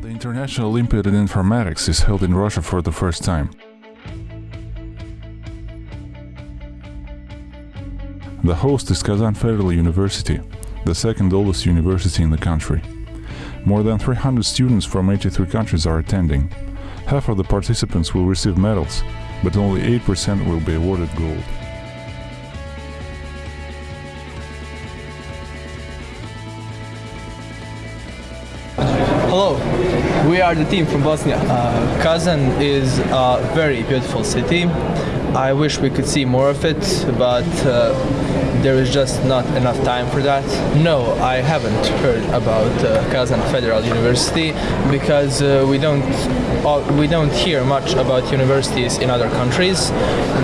International Olympiad in Informatics is held in Russia for the first time. The host is Kazan Federal University, the second oldest university in the country. More than 300 students from 83 countries are attending. Half of the participants will receive medals, but only 8% will be awarded gold. Hello, we are the team from Bosnia. Uh, Kazan is a very beautiful city. I wish we could see more of it, but uh, there is just not enough time for that. No, I haven't heard about uh, Kazan Federal University because uh, we don't uh, we don't hear much about universities in other countries.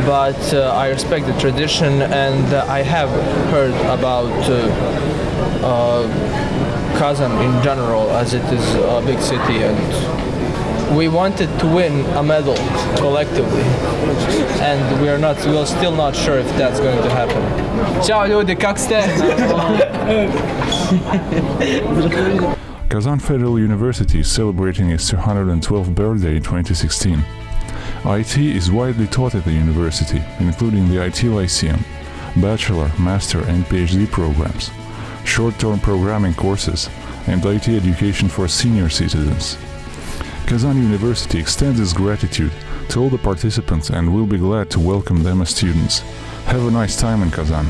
But uh, I respect the tradition, and uh, I have heard about. Kazan in general, as it is a big city, and we wanted to win a medal collectively, and we are not, we are still not sure if that's going to happen. Ćao ljudi, kak ste? Kazan Federal University is celebrating its 212th birthday in 2016. IT is widely taught at the university, including the IT Lyceum, bachelor, master, and PhD programs, short-term programming courses, and IT education for senior citizens. Kazan University extends its gratitude to all the participants and will be glad to welcome them as students. Have a nice time in Kazan.